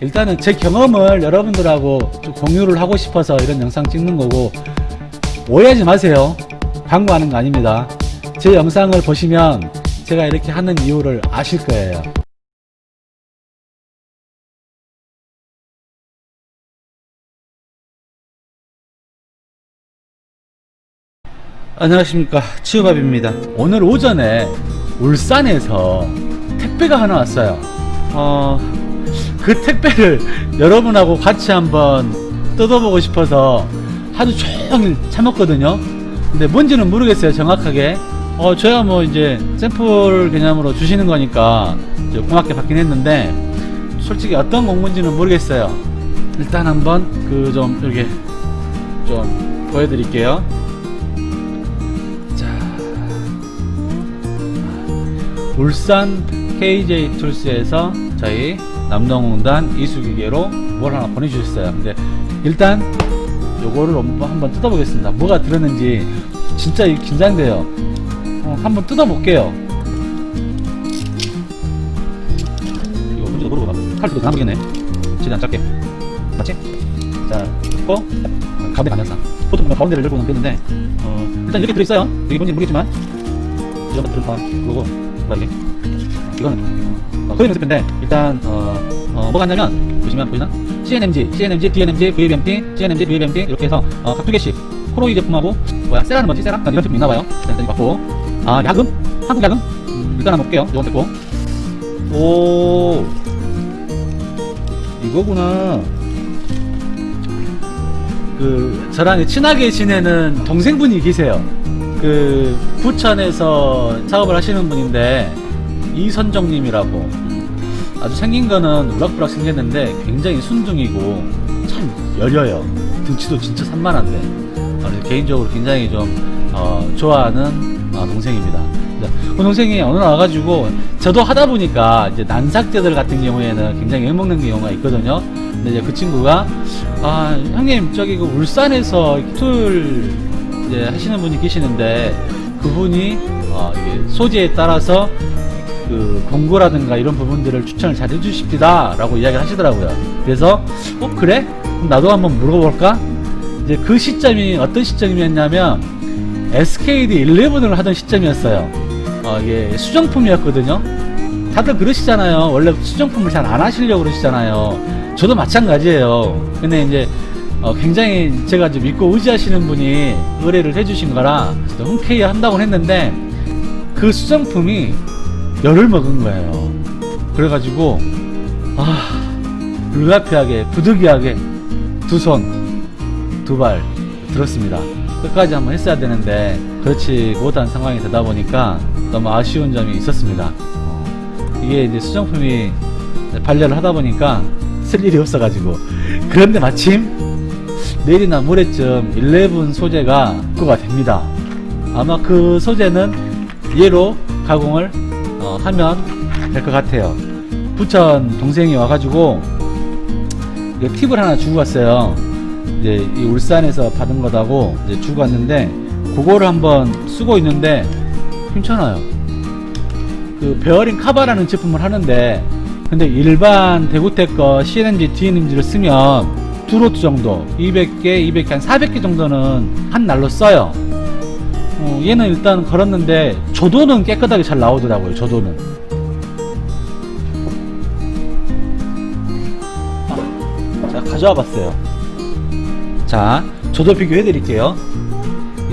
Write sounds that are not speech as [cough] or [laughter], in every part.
일단은 제 경험을 여러분들하고 좀 공유를 하고 싶어서 이런 영상 찍는 거고 오해하지 마세요. 광고하는 거 아닙니다. 제 영상을 보시면 제가 이렇게 하는 이유를 아실 거예요. 안녕하십니까. 치유밥입니다. 오늘 오전에 울산에서 택배가 하나 왔어요. 어, 그 택배를 여러분하고 같이 한번 뜯어보고 싶어서 하루 종일 참았거든요. 근데 뭔지는 모르겠어요 정확하게. 어 저야 뭐 이제 샘플 개념으로 주시는 거니까 고맙게 받긴 했는데 솔직히 어떤 공문지는 모르겠어요. 일단 한번 그 좀 이렇게 좀 보여드릴게요. 자. 울산 KJ 툴스에서 저희 남동공단 이수기계로 뭘 하나 보내주셨어요. 근데 일단 요거를 한번 뜯어보겠습니다. 뭐가 들었는지 진짜 긴장돼요. 어, 한번 뜯어볼게요. 이거 뭔지도 모르고 칼도 다 모르겠네. 최대한 짧게. 맞지? 자 뜯고 가운데 방향상 보통 가운데를 열고 넘겼는데 어, 일단 이렇게 들어있어요. 이게 뭔지 모르겠지만. 이런 것들은 다 그거고 뭐야 이게 이거는 어, 거의 연습인데 일단 어, 어, 뭐가 있냐면 보시면 보이나? CNMG, CNMG, DNMG, VBMP, CNMG, VBMP 이렇게 해서 어, 각두 개씩. 코로이 제품하고 뭐야 세라는 뭐지? 세라? 이런 제품 있나봐요. 일단 이거 받고. 아 야금? 한국 야금? 음, 일단 한번 볼게요. 이건 됐고. 오. 이거구나. 그 저랑 친하게 지내는 동생분이 계세요. 그 부천에서 사업을 하시는 분인데 이선정님이라고. 음, 아주 생긴 거는 우락부락 생겼는데 굉장히 순둥이고 참 여려요. 등치도 진짜 산만한데. 어, 그래서 개인적으로 굉장히 좀 어, 좋아하는 어, 동생입니다. 그 동생이 어느 날 와가지고 저도 하다 보니까 이제 난삭제들 같은 경우에는 굉장히 욕먹는 경우가 있거든요. 근데 이제 그 친구가 아 형님 저기 그 울산에서 툴 이제 하시는 분이 계시는데 그분이 어, 소재에 따라서 그 공고라든가 이런 부분들을 추천을 잘 해주십니다 라고 이야기를 하시더라고요. 그래서 어 그래? 그럼 나도 한번 물어볼까? 이제 그 시점이 어떤 시점이었냐면 SKD 11을 하던 시점이었어요. 어, 이게 수정품이었거든요. 다들 그러시잖아요. 원래 수정품을 잘 안 하시려고 그러시잖아요. 저도 마찬가지예요. 근데 이제 어, 굉장히 제가 좀 믿고 의지하시는 분이 의뢰를 해주신 거라 흔쾌히 한다고 했는데 그 수정품이 열을 먹은 거예요. 그래가지고 아 불가피하게 부득이하게 두 손 두 발 들었습니다. 끝까지 한번 했어야 되는데 그렇지 못한 상황이 되다 보니까 너무 아쉬운 점이 있었습니다. 어, 이게 이제 수정품이 반려를 하다 보니까 쓸 일이 없어가지고. 그런데 마침 내일이나 모레쯤 11 소재가 입고가 됩니다. 아마 그 소재는 얘로 가공을 어, 하면 될 것 같아요. 부천 동생이 와가지고 팁을 하나 주고 갔어요. 이제 이 울산에서 받은 거다고 이제 주고 왔는데 그거를 한번 쓰고 있는데 괜찮아요. 그 베어링 카바라는 제품을 하는데 근데 일반 대구텍 거 CNMG, DNMG를 쓰면 두 로트 정도 200개, 200개 한 400개 정도는 한 날로 써요 어, 얘는 일단 걸었는데 조도는 깨끗하게 잘 나오더라고요 조도는. 아, 자 가져와 봤어요. 자 조도 비교해 드릴게요.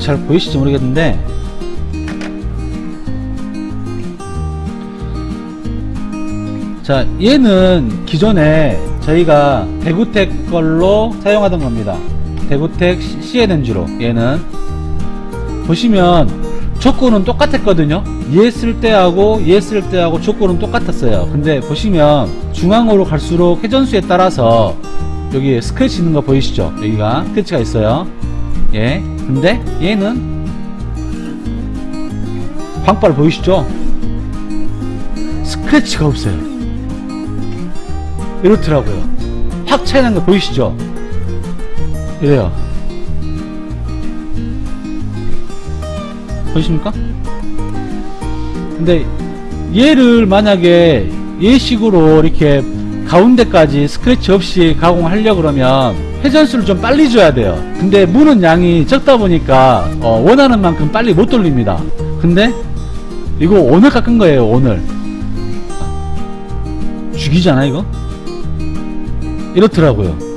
잘 보이실지 모르겠는데. 자 얘는 기존에 저희가 대구텍 걸로 사용하던 겁니다. 대구텍 CNMG로 얘는 보시면 조건은 똑같았거든요. 얘쓸 때하고 얘쓸 때하고 조건은 똑같았어요. 근데 보시면 중앙으로 갈수록 회전수에 따라서 여기 스크래치 있는 거 보이시죠? 여기가 스크래치가 있어요. 예. 근데 얘는 광발 보이시죠? 스크래치가 없어요. 이렇더라고요. 확 차이난 거 보이시죠? 이래요 보이십니까? 근데 얘를 만약에 얘식으로 이렇게 가운데까지 스크래치 없이 가공하려고 그러면 회전수를 좀 빨리 줘야 돼요. 근데 무는 양이 적다 보니까 어, 원하는 만큼 빨리 못 돌립니다. 근데 이거 오늘 깎은 거예요 오늘. 죽이잖아 이거? 이렇더라고요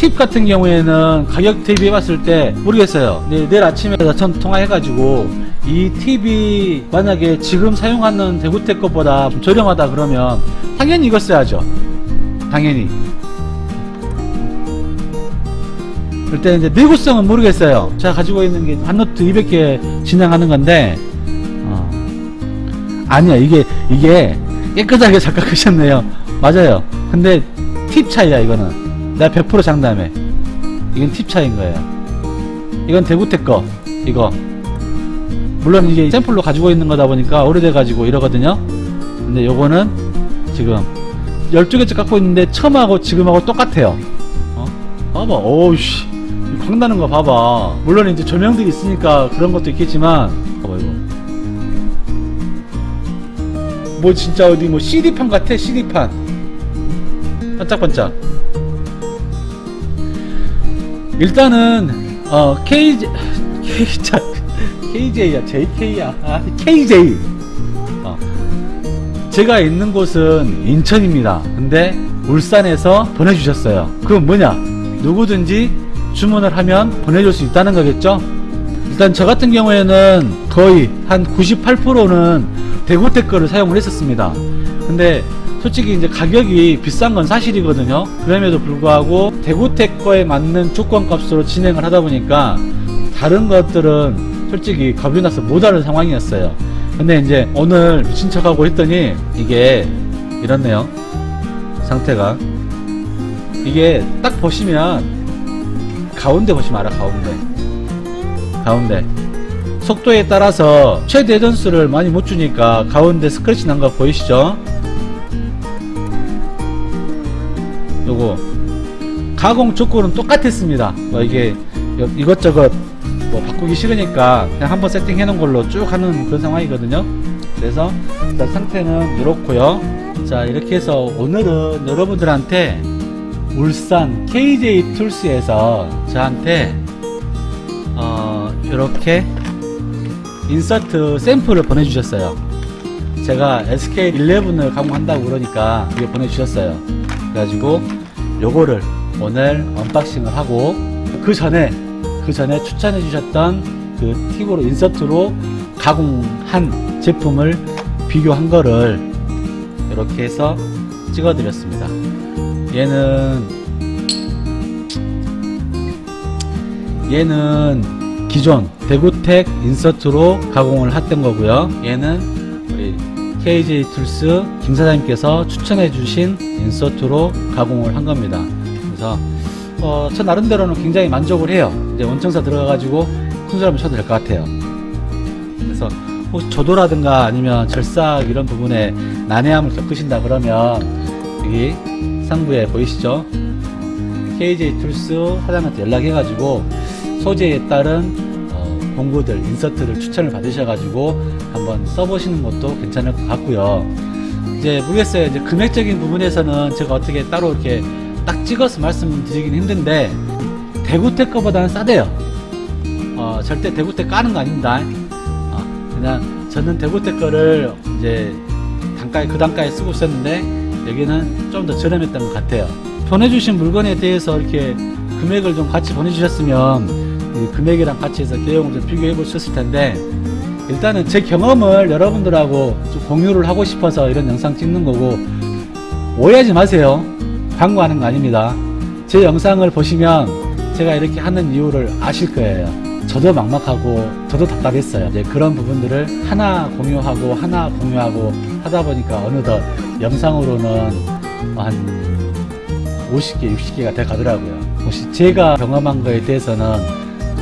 팁 같은 경우에는 가격 대비해 봤을 때 모르겠어요. 네, 내일 아침에 전 통화해 가지고 이 팁이 만약에 지금 사용하는 대구텍 것보다 좀 저렴하다 그러면 당연히 이거 써야죠. 당연히. 일단 이제 내구성은 모르겠어요. 제가 가지고 있는 게 한노트 200개 진행하는 건데 어. 아니야 이게 이게 깨끗하게 [laughs] 잘 깎으셨네요. 맞아요. 근데 팁 차이야 이거는 내가 100% 장담해. 이건 팁 차이인 거예요. 이건 대구텍 거 이거. 물론 이게 샘플로 가지고 있는 거다 보니까 오래돼 가지고 이러거든요. 근데 요거는 지금 12개째 깎고 있는데 처음하고 지금하고 똑같아요. 어? 봐봐. 오우씨. 광나는 거 봐봐. 물론 이제 조명들이 있으니까 그런 것도 있겠지만. 봐봐 이거. 뭐 진짜 어디 뭐 CD판 같아 CD판. 반짝반짝 일단은 어 KJ KJ KJ야 JK야. 아 KJ 어. 제가 있는 곳은 인천입니다. 근데 울산에서 보내주셨어요. 그럼 뭐냐? 누구든지 주문을 하면 보내줄 수 있다는 거겠죠? 일단 저 같은 경우에는 거의 한 98%는 대구택 거를 사용을 했었습니다. 근데 솔직히 이제 가격이 비싼 건 사실이거든요. 그럼에도 불구하고 대구택 거에 맞는 조건 값으로 진행을 하다 보니까 다른 것들은 솔직히 겁이 나서 못하는 상황이었어요. 근데 이제 오늘 미친 척하고 했더니 이게 이렇네요. 상태가. 이게 딱 보시면 가운데 보시면 알아 가운데. 가운데. 속도에 따라서 최대 전수를 많이 못 주니까 가운데 스크래치 난 거 보이시죠 요거 가공 조건은 똑같았습니다. 뭐 이게 여- 이것저것 뭐 바꾸기 싫으니까 그냥 한번 세팅해 놓은 걸로 쭉 하는 그런 상황이거든요. 그래서 일단 상태는 이렇고요. 자 이렇게 해서 오늘은 여러분들한테 울산 KJ 툴스에서 저한테 어 이렇게 insert 샘플을 보내주셨어요. 제가 SK11을 가공한다고 그러니까 이게 보내주셨어요 그래가지고 요거를 오늘 unboxing을 하고 그 전에 그 전에 추천해 주셨던 그 팁으로 insert로 가공한 제품을 비교한 거를 이렇게 해서 찍어 드렸습니다. 얘는 얘는 기존 대구텍 insert로 가공을 했던 거고요. 얘는 우리 KJ Tools 김 사장님께서 추천해 주신 insert로 가공을 한 겁니다. 그래서 어, 저 나름대로는 굉장히 만족을 해요. 이제 원청사 들어가 가지고 큰소리 한번 쳐도 될 것 같아요. 그래서 혹시 조도라든가 아니면 절삭 이런 부분에 난해함을 겪으신다 그러면 여기 상부에 보이시죠? KJ Tools 사장한테 연락해 가지고 소재에 따른 어, 공구들 insert를 추천을 받으셔 가지고 한번 써보시는 것도 괜찮을 것 같고요. 이제 모르겠어요. 이제 금액적인 부분에서는 제가 어떻게 따로 이렇게 딱 찍어서 말씀드리긴 힘든데 대구텍 거보다는 싸대요. 어, 절대 대구텍 까는 거 아닙니다. 어, 그냥 저는 대구텍 거를 이제 단가에 그 단가에 쓰고 있었는데 여기는 좀 더 저렴했던 것 같아요. 보내주신 물건에 대해서 이렇게 금액을 좀 같이 보내주셨으면 이 금액이랑 같이 해서 개용을 좀 비교해 보셨을 텐데 일단은 제 경험을 여러분들하고 좀 공유를 하고 싶어서 이런 영상 찍는 거고 오해하지 마세요. 광고하는 거 아닙니다. 제 영상을 보시면 제가 이렇게 하는 이유를 아실 거예요. 저도 막막하고 저도 답답했어요. 이제 그런 부분들을 하나 공유하고 하나 공유하고 하다 보니까 어느덧 영상으로는 한 50개 60개가 돼 가더라고요. 혹시 제가 경험한 거에 대해서는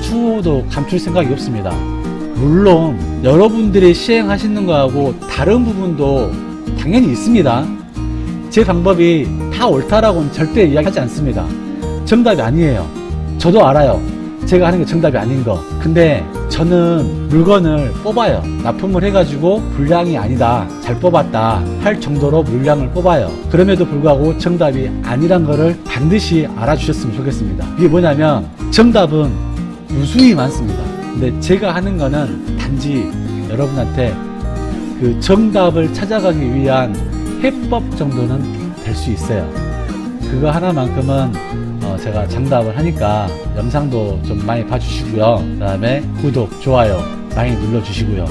추후도 감출 생각이 없습니다 물론 여러분들이 시행하시는 거하고 다른 부분도 당연히 있습니다 제 방법이 다 옳다라고는 절대 이야기하지 않습니다 정답이 아니에요 저도 알아요 제가 하는 게 정답이 아닌 거. 근데 저는 물건을 뽑아요. 납품을 해가지고 불량이 아니다. 잘 뽑았다. 할 정도로 물량을 뽑아요. 그럼에도 불구하고 정답이 아니란 거를 반드시 알아주셨으면 좋겠습니다. 이게 뭐냐면 정답은 무수히 많습니다. 근데 제가 하는 거는 단지 여러분한테 그 정답을 찾아가기 위한 해법 정도는 될 수 있어요. 그거 하나만큼은 어, 제가 장답을 하니까 영상도 좀 많이 봐주시고요. 그 다음에 구독, 좋아요 많이 눌러주시고요.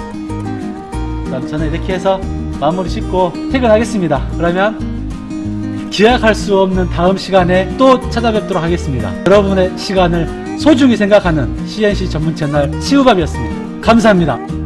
그럼 저는 이렇게 해서 마무리 짓고 퇴근하겠습니다. 그러면 기약할 수 없는 다음 시간에 또 찾아뵙도록 하겠습니다. 여러분의 시간을 소중히 생각하는 CNC 전문 채널 시우밥이었습니다. 감사합니다.